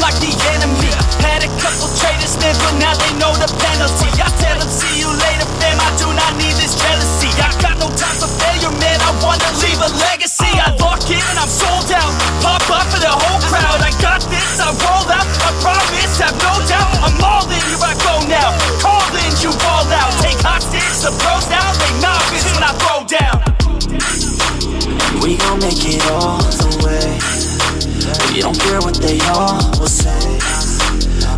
like the enemy. Had a couple traitors, man, but now they know the penalty. I tell them, see you later, fam. I do not need this jealousy. I got no time for failure, man. I wanna leave a legacy. I lock in I'm sold out. Pop up for the whole crowd. I got this, I roll out. I promise, have no doubt. I'm all in, here I go now. Call in, you roll out. Take hostage, the pros now. They novice when I throw down. We gon' make it all the. We don't care what they all will say.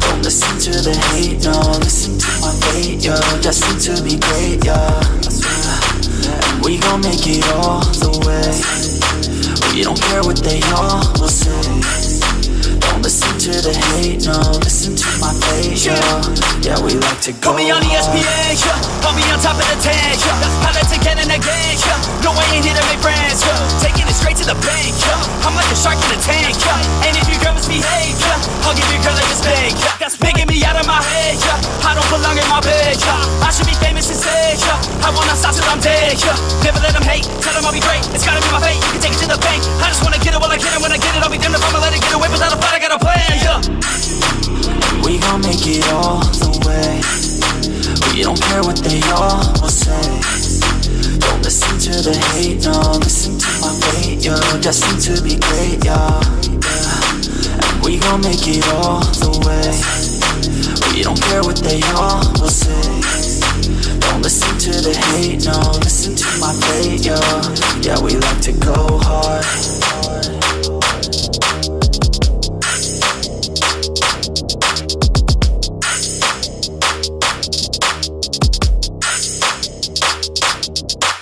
Don't listen to the hate, no. Listen to my fate, yo. Destined to be great, yo. And we gon' make it all the way. We don't care what they all will say. Don't listen to the hate, no. Listen to my fate, yo. Yeah, we like to go. Put me on. ESPN, yeah. Put me on top of the tank, yeah. Pilot again and again, yeah. No, I ain't here to make friends, yeah. Taking it straight to the bank, yeah. A shark in a tank, yeah. And if your girl misbehave, yeah. I'll give your girl a mistake, yeah. That's making me out of my head, yeah. I don't belong in my bed, yeah. I should be famous instead, yeah. I wanna stop till I'm dead, yeah. Never let them hate, tell them I'll be great. It's gotta be my fate, you can take it to the bank. I just wanna get it while I get it. When I get it, I'll be damned if I'ma let it get away without a fight. I got a plan, yeah. We gon' make it all the way. We don't care what they all will say. Don't listen to the hate, no. Listen yo Just seem to be great, yo And We gon' make it all the way. We don't care what they all will say. Don't listen to the hate, no Listen to my fate, yo Yeah, we like to go hard. you